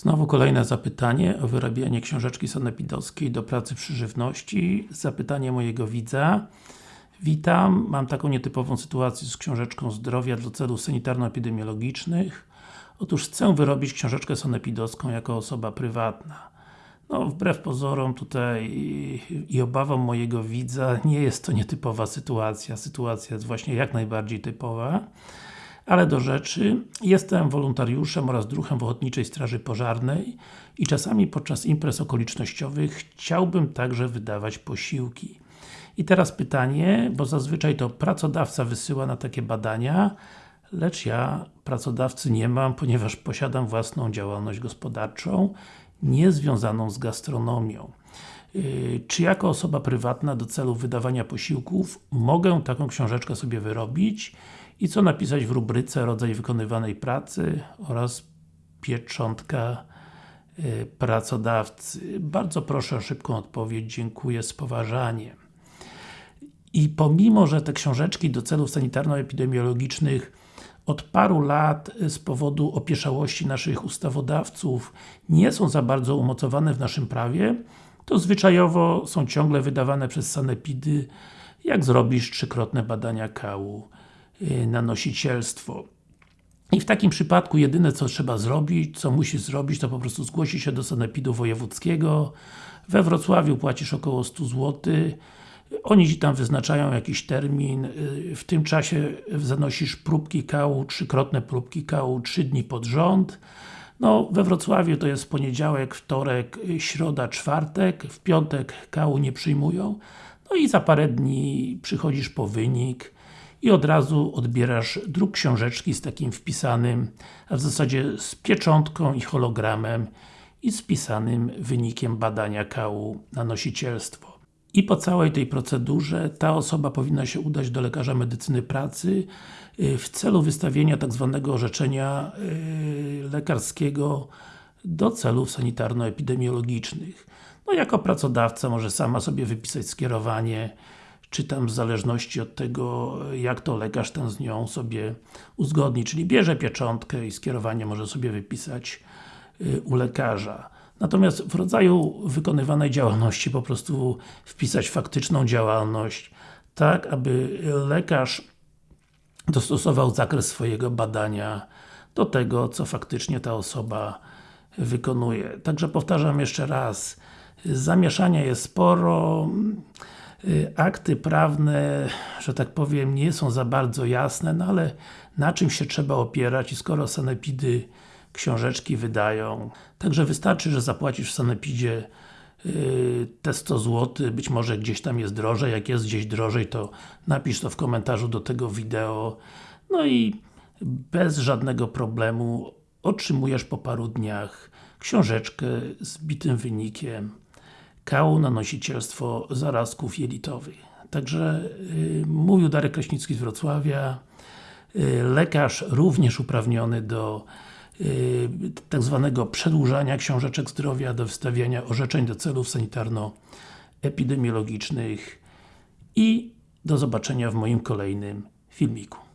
Znowu kolejne zapytanie o wyrabianie książeczki sanepidowskiej do pracy przy żywności. Zapytanie mojego widza. Witam, mam taką nietypową sytuację z książeczką zdrowia do celów sanitarno-epidemiologicznych. Otóż chcę wyrobić książeczkę sanepidowską jako osoba prywatna. No, wbrew pozorom tutaj i obawom mojego widza, nie jest to nietypowa sytuacja. Sytuacja jest właśnie jak najbardziej typowa. Ale do rzeczy, jestem wolontariuszem oraz druhem w Ochotniczej Straży Pożarnej i czasami podczas imprez okolicznościowych chciałbym także wydawać posiłki. I teraz pytanie, bo zazwyczaj to pracodawca wysyła na takie badania, lecz ja pracodawcy nie mam, ponieważ posiadam własną działalność gospodarczą, nie związaną z gastronomią. Yy, czy jako osoba prywatna do celu wydawania posiłków mogę taką książeczkę sobie wyrobić i co napisać w rubryce rodzaj wykonywanej pracy oraz pieczątka yy, pracodawcy. Bardzo proszę o szybką odpowiedź, dziękuję z poważaniem. I pomimo, że te książeczki do celów sanitarno-epidemiologicznych od paru lat z powodu opieszałości naszych ustawodawców nie są za bardzo umocowane w naszym prawie, to zwyczajowo są ciągle wydawane przez sanepidy, jak zrobisz trzykrotne badania kału y, na nosicielstwo. I w takim przypadku jedyne co trzeba zrobić, co musisz zrobić, to po prostu zgłosić się do sanepidu wojewódzkiego. We Wrocławiu płacisz około 100 zł. Oni Ci tam wyznaczają jakiś termin, y, w tym czasie zanosisz próbki kału, trzykrotne próbki kału, 3 dni pod rząd. No, we Wrocławiu to jest poniedziałek, wtorek, środa, czwartek, w piątek kału nie przyjmują. No i za parę dni przychodzisz po wynik i od razu odbierasz druk książeczki z takim wpisanym, a w zasadzie z pieczątką i hologramem i z wpisanym wynikiem badania kału na nosicielstwo. I po całej tej procedurze ta osoba powinna się udać do lekarza medycyny pracy y, w celu wystawienia tak zwanego orzeczenia y, lekarskiego do celów sanitarno-epidemiologicznych. No jako pracodawca może sama sobie wypisać skierowanie, czy tam w zależności od tego, jak to lekarz ten z nią sobie uzgodni, czyli bierze pieczątkę i skierowanie może sobie wypisać y, u lekarza. Natomiast w rodzaju wykonywanej działalności po prostu wpisać faktyczną działalność, tak aby lekarz dostosował zakres swojego badania do tego, co faktycznie ta osoba wykonuje. Także powtarzam jeszcze raz, zamieszania jest sporo, akty prawne, że tak powiem, nie są za bardzo jasne, no ale na czym się trzeba opierać i skoro sanepidy książeczki wydają. Także wystarczy, że zapłacisz w Sanepidzie yy, te 100 zł, być może gdzieś tam jest drożej, jak jest gdzieś drożej to napisz to w komentarzu do tego wideo no i bez żadnego problemu otrzymujesz po paru dniach książeczkę z bitym wynikiem kału na nosicielstwo zarazków jelitowych. Także yy, mówił Darek Kraśnicki z Wrocławia, yy, lekarz również uprawniony do yy, tak zwanego przedłużania książeczek zdrowia, do wystawiania orzeczeń do celów sanitarno-epidemiologicznych i do zobaczenia w moim kolejnym filmiku.